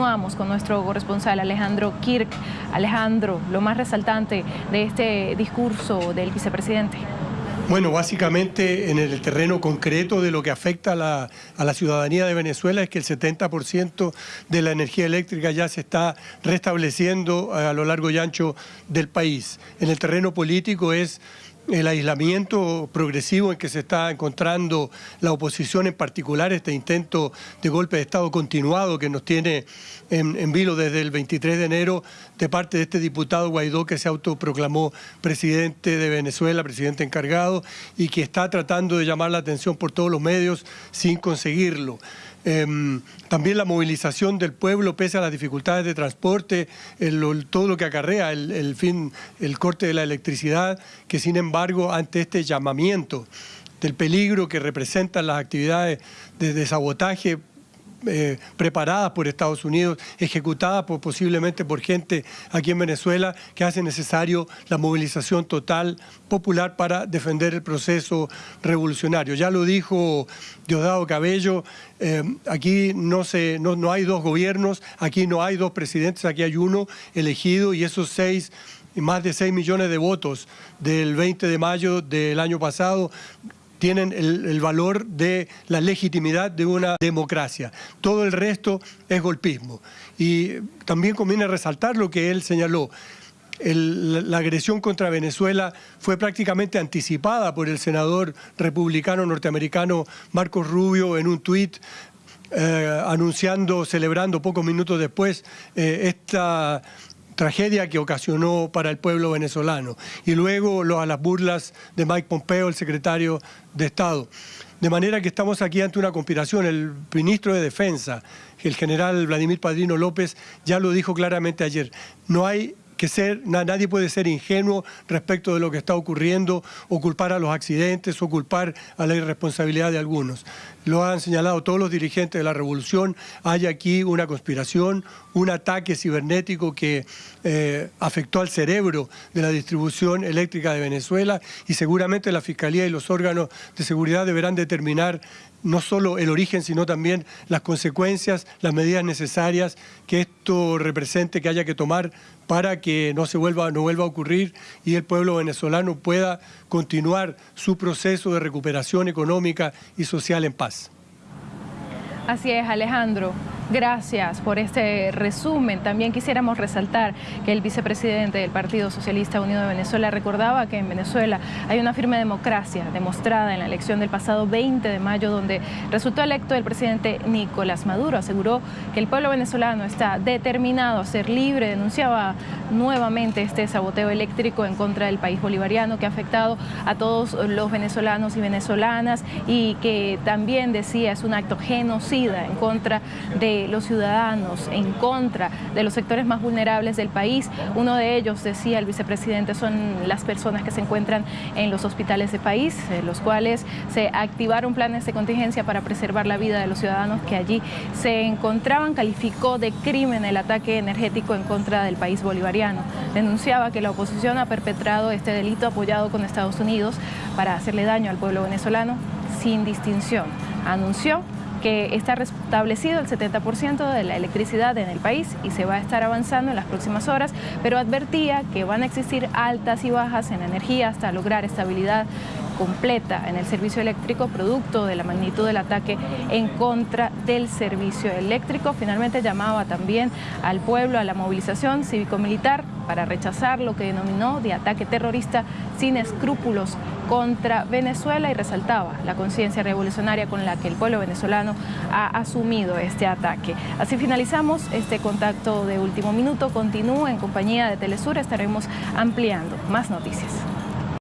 Continuamos con nuestro corresponsal Alejandro Kirk. Alejandro, lo más resaltante de este discurso del vicepresidente. Bueno, básicamente en el terreno concreto de lo que afecta a la, a la ciudadanía de Venezuela es que el 70% de la energía eléctrica ya se está restableciendo a lo largo y ancho del país. En el terreno político es el aislamiento progresivo en que se está encontrando la oposición, en particular este intento de golpe de Estado continuado que nos tiene en, vilo desde el 23 de enero de parte de este diputado Guaidó que se autoproclamó presidente de Venezuela, presidente encargado, y que está tratando de llamar la atención por todos los medios sin conseguirlo. Em, también la movilización del pueblo pese a las dificultades de transporte, todo lo que acarrea el, fin, el corte de la electricidad, que sin embargo ante este llamamiento del peligro que representan las actividades de sabotaje eh, preparadas por Estados Unidos, ejecutadas posiblemente por gente aquí en Venezuela, que hace necesario la movilización total popular para defender el proceso revolucionario. Ya lo dijo Diosdado Cabello, eh, aquí no, se, no, no hay dos gobiernos, aquí no hay dos presidentes, aquí hay uno elegido y esos seis más de 6 millones de votos del 20 de mayo del año pasado tienen el, valor de la legitimidad de una democracia. Todo el resto es golpismo. Y también conviene resaltar lo que él señaló. la agresión contra Venezuela fue prácticamente anticipada por el senador republicano norteamericano Marcos Rubio en un tuit eh, anunciando, celebrando pocos minutos después eh, esta tragedia que ocasionó para el pueblo venezolano. Y luego a las burlas de Mike Pompeo, el secretario de Estado. De manera que estamos aquí ante una conspiración. El ministro de Defensa, el general Vladimir Padrino López, ya lo dijo claramente ayer. No hay que ser, nadie puede ser ingenuo respecto de lo que está ocurriendo o culpar a los accidentes o culpar a la irresponsabilidad de algunos. Lo han señalado todos los dirigentes de la revolución, hay aquí una conspiración, un ataque cibernético que eh, afectó al cerebro de la distribución eléctrica de Venezuela y seguramente la Fiscalía y los órganos de seguridad deberán determinar no solo el origen, sino también las consecuencias, las medidas necesarias que esto represente, que haya que tomar para que no se vuelva, no vuelva a ocurrir y el pueblo venezolano pueda continuar su proceso de recuperación económica y social en paz. Así es, Alejandro. Gracias por este resumen. También quisiéramos resaltar que el vicepresidente del Partido Socialista Unido de Venezuela recordaba que en Venezuela hay una firme democracia demostrada en la elección del pasado 20 de mayo donde resultó electo el presidente Nicolás Maduro. Aseguró que el pueblo venezolano está determinado a ser libre. Denunciaba nuevamente este saboteo eléctrico en contra del país bolivariano que ha afectado a todos los venezolanos y venezolanas y que también decía es un acto genocida en contra de los ciudadanos, en contra de los sectores más vulnerables del país. Uno de ellos, decía el vicepresidente, son las personas que se encuentran en los hospitales del país, en los cuales se activaron planes de contingencia para preservar la vida de los ciudadanos que allí se encontraban. Calificó de crimen el ataque energético en contra del país bolivariano. Denunciaba que la oposición ha perpetrado este delito apoyado con Estados Unidos para hacerle daño al pueblo venezolano sin distinción. Anunció que está restablecido el 70% de la electricidad en el país y se va a estar avanzando en las próximas horas, pero advertía que van a existir altas y bajas en energía hasta lograr estabilidad completa en el servicio eléctrico producto de la magnitud del ataque en contra del servicio eléctrico. Finalmente llamaba también al pueblo a la movilización cívico-militar para rechazar lo que denominó de ataque terrorista sin escrúpulos contra Venezuela y resaltaba la conciencia revolucionaria con la que el pueblo venezolano ha asumido este ataque. Así finalizamos este contacto de último minuto. Continúa en compañía de Telesur, estaremos ampliando más noticias.